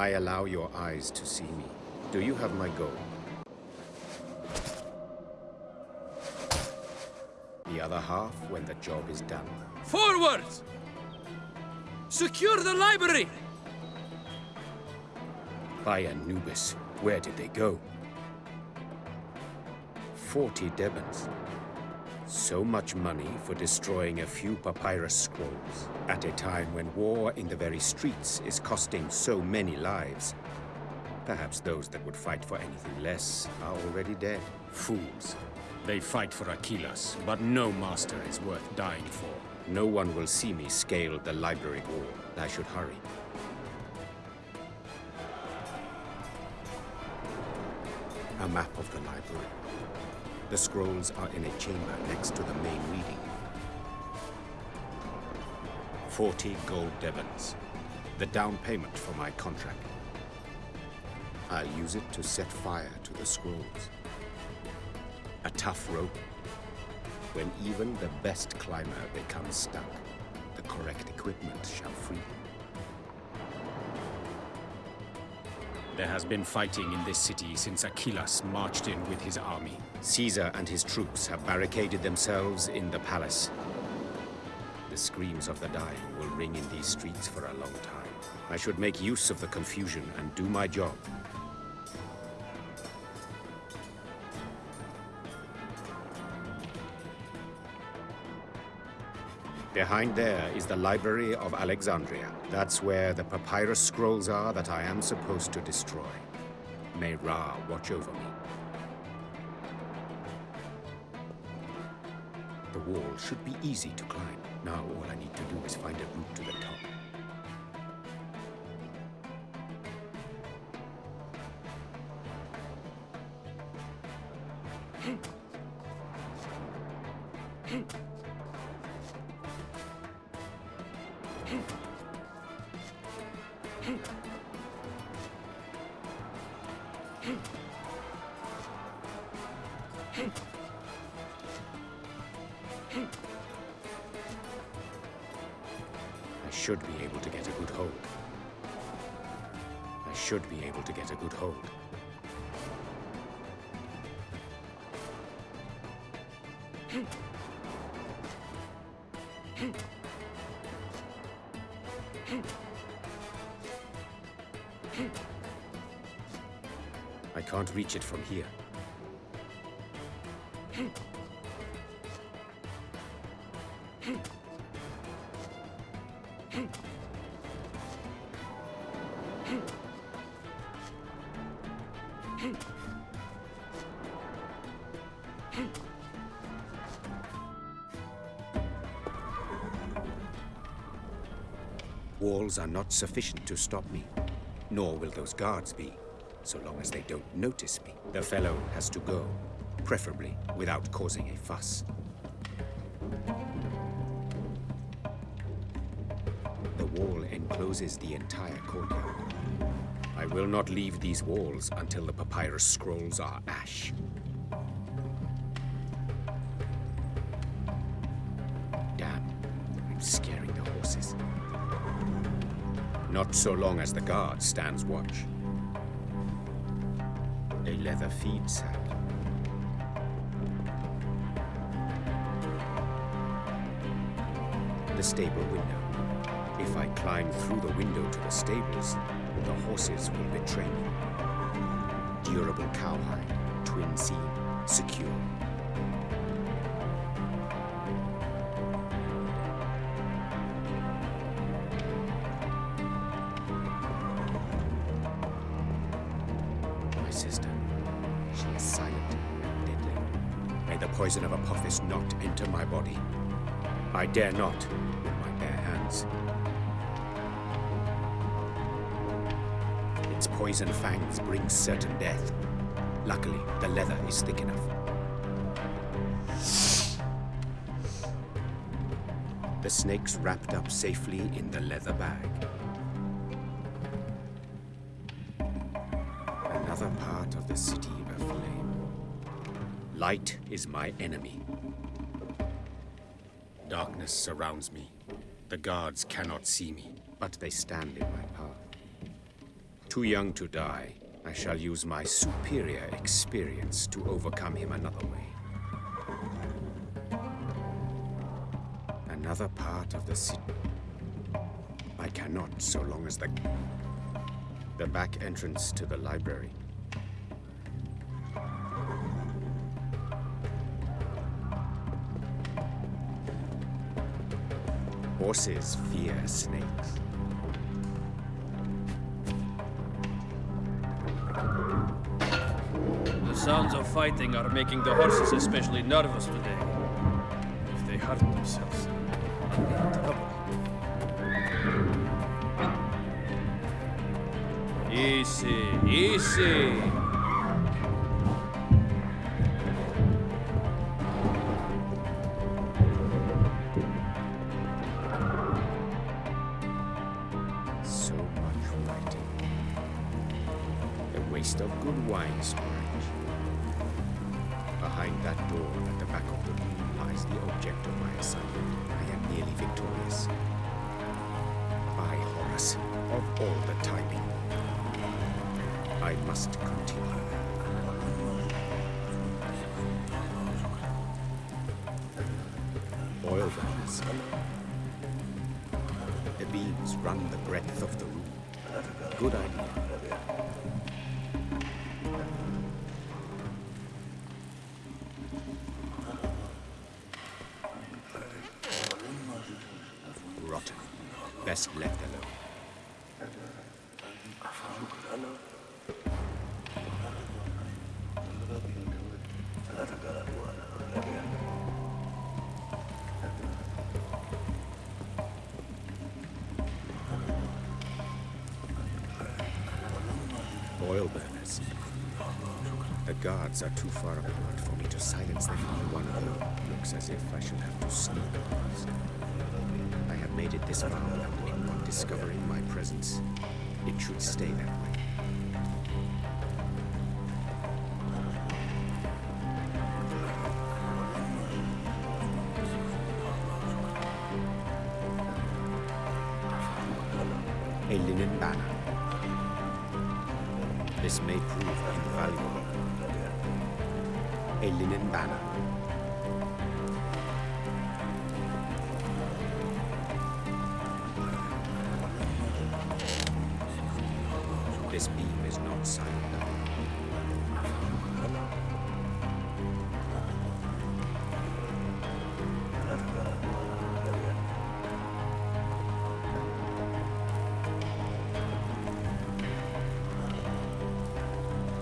I allow your eyes to see me. Do you have my gold? The other half when the job is done. Forward! Secure the library! By Anubis, where did they go? Forty Debens. So much money for destroying a few papyrus scrolls, at a time when war in the very streets is costing so many lives. Perhaps those that would fight for anything less are already dead. Fools. They fight for Achillas, but no master is worth dying for. No one will see me scale the library wall. I should hurry. A map of the library. The scrolls are in a chamber next to the main reading. Forty gold debens, The down payment for my contract. I'll use it to set fire to the scrolls. A tough rope. When even the best climber becomes stuck, the correct equipment shall free him. There has been fighting in this city since Achillas marched in with his army. Caesar and his troops have barricaded themselves in the palace. The screams of the dying will ring in these streets for a long time. I should make use of the confusion and do my job. Behind there is the Library of Alexandria. That's where the papyrus scrolls are that I am supposed to destroy. May Ra watch over me. The wall should be easy to climb. Now all I need to do is find a route to the top. I should be able to get a good hold. I should be able to get a good hold. I can't reach it from here. Walls are not sufficient to stop me, nor will those guards be, so long as they don't notice me. The fellow has to go, preferably without causing a fuss. The wall encloses the entire courtyard. I will not leave these walls until the papyrus scrolls are ash. Damn, I'm scaring the horses. Not so long as the guard stands watch. Leather feed sack. The stable window. If I climb through the window to the stables, the horses will betray me. Durable cowhide, twin seam, secure. Poison of Apophis not enter my body. I dare not with my bare hands. Its poison fangs bring certain death. Luckily, the leather is thick enough. The snake's wrapped up safely in the leather bag. Another part of the city aflame. Light is my enemy. Darkness surrounds me. The guards cannot see me, but they stand in my path. Too young to die, I shall use my superior experience to overcome him another way. Another part of the city. I cannot so long as the... The back entrance to the library. Horses fear snakes. The sounds of fighting are making the horses especially nervous today. If they hurt themselves, I'll be in trouble. Easy, easy. Wine storage. Behind that door at the back of the room lies the object of my assignment. I am nearly victorious. By Horus, of all the timing. I must continue. Oil burners. The beams run the breadth of the room. Good idea. Best left alone. Oil burners. The guards are too far apart for me to silence them. One of them looks as if I should have to sneak past. Made it this far without anyone discovering my presence. It should stay that way. A linen banner. This may prove invaluable. A linen banner. This beam is not silent.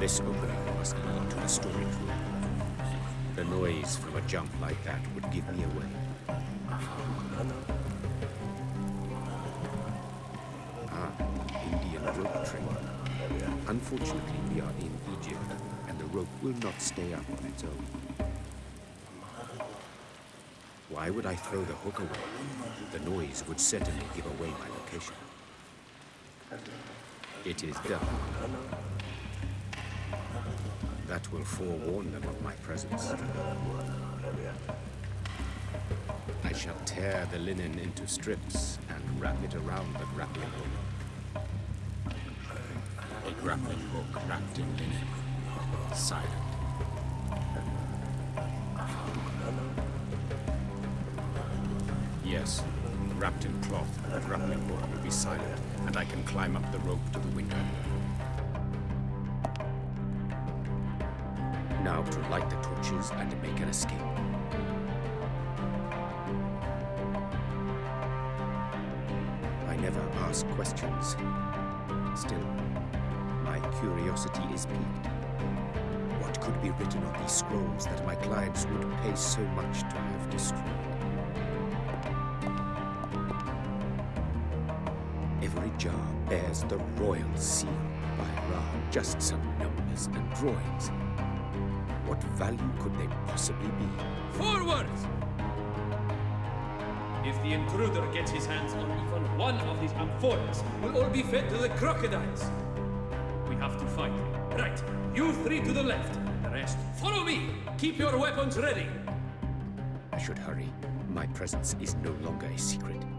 This opening must lead to the storage room. The noise from a jump like that would give me away. Unfortunately, we are in Egypt, and the rope will not stay up on its own. Why would I throw the hook away? The noise would certainly give away my location. It is done. That will forewarn them of my presence. I shall tear the linen into strips and wrap it around the grappling hook. A grappling hook wrapped in linen. Silent. Yes, wrapped in cloth, the grappling hook will be silent, and I can climb up the rope to the window. Now to light the torches and make an escape. I never ask questions. Still, curiosity is piqued. What could be written on these scrolls that my clients would pay so much to have destroyed? Every jar bears the royal seal by Ra, just some numbers and drawings. What value could they possibly be? Forwards! If the intruder gets his hands on even one of these amphoras, we'll all be fed to the crocodiles. You three to the left. The rest, follow me. Keep your weapons ready. I should hurry. My presence is no longer a secret.